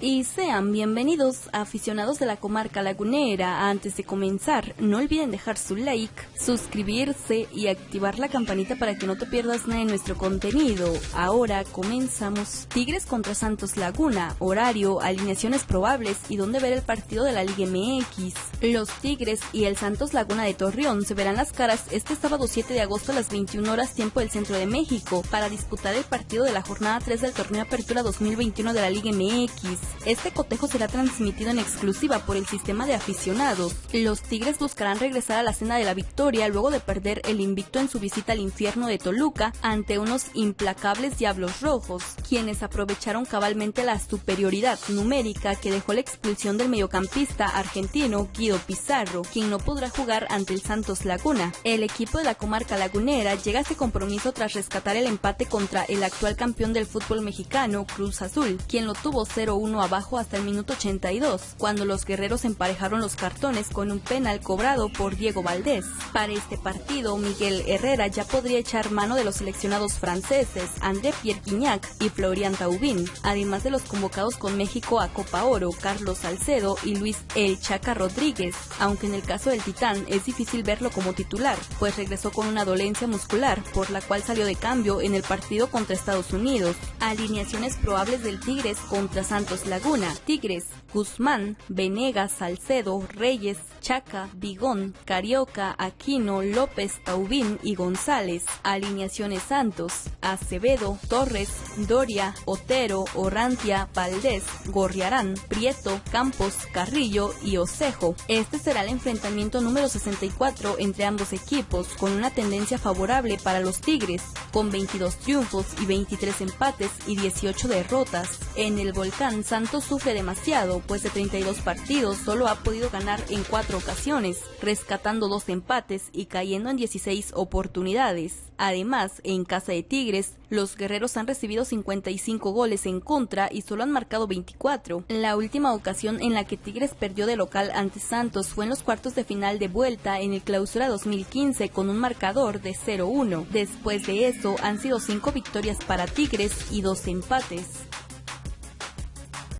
y sean bienvenidos aficionados de la comarca lagunera. Antes de comenzar, no olviden dejar su like, suscribirse y activar la campanita para que no te pierdas nada de nuestro contenido. Ahora comenzamos. Tigres contra Santos Laguna, horario, alineaciones probables y dónde ver el partido de la Liga MX. Los Tigres y el Santos Laguna de Torreón se verán las caras este sábado 7 de agosto a las 21 horas tiempo del centro de México para disputar el partido de la jornada 3 del torneo Apertura 2021 de la Liga MX. Este cotejo será transmitido en exclusiva por el sistema de aficionados. Los Tigres buscarán regresar a la cena de la victoria luego de perder el invicto en su visita al infierno de Toluca ante unos implacables Diablos Rojos, quienes aprovecharon cabalmente la superioridad numérica que dejó la expulsión del mediocampista argentino Guido Pizarro, quien no podrá jugar ante el Santos Laguna. El equipo de la comarca lagunera llega a este compromiso tras rescatar el empate contra el actual campeón del fútbol mexicano, Cruz Azul, quien lo tuvo 0-1 abajo hasta el minuto 82, cuando los guerreros emparejaron los cartones con un penal cobrado por Diego Valdés. Para este partido, Miguel Herrera ya podría echar mano de los seleccionados franceses André Pierre Guignac y Florian Taubín, además de los convocados con México a Copa Oro, Carlos Salcedo y Luis El Chaca Rodríguez, aunque en el caso del Titán es difícil verlo como titular, pues regresó con una dolencia muscular, por la cual salió de cambio en el partido contra Estados Unidos. Alineaciones probables del Tigres contra Santos Laguna, Tigres, Guzmán, Venegas, Salcedo, Reyes, Chaca, Bigón, Carioca, Aquino, López, Taubín y González. Alineaciones Santos, Acevedo, Torres, Doria, Otero, Orrantia, Valdés, Gorriarán, Prieto, Campos, Carrillo y Osejo. Este será el enfrentamiento número 64 entre ambos equipos, con una tendencia favorable para los Tigres, con 22 triunfos y 23 empates y 18 derrotas. En el volcán Santos sufre demasiado, pues de 32 partidos solo ha podido ganar en 4 ocasiones, rescatando dos empates y cayendo en 16 oportunidades. Además, en casa de Tigres, los guerreros han recibido 55 goles en contra y solo han marcado 24. La última ocasión en la que Tigres perdió de local ante Santos fue en los cuartos de final de vuelta en el clausura 2015 con un marcador de 0-1. Después de eso han sido 5 victorias para Tigres y 2 empates.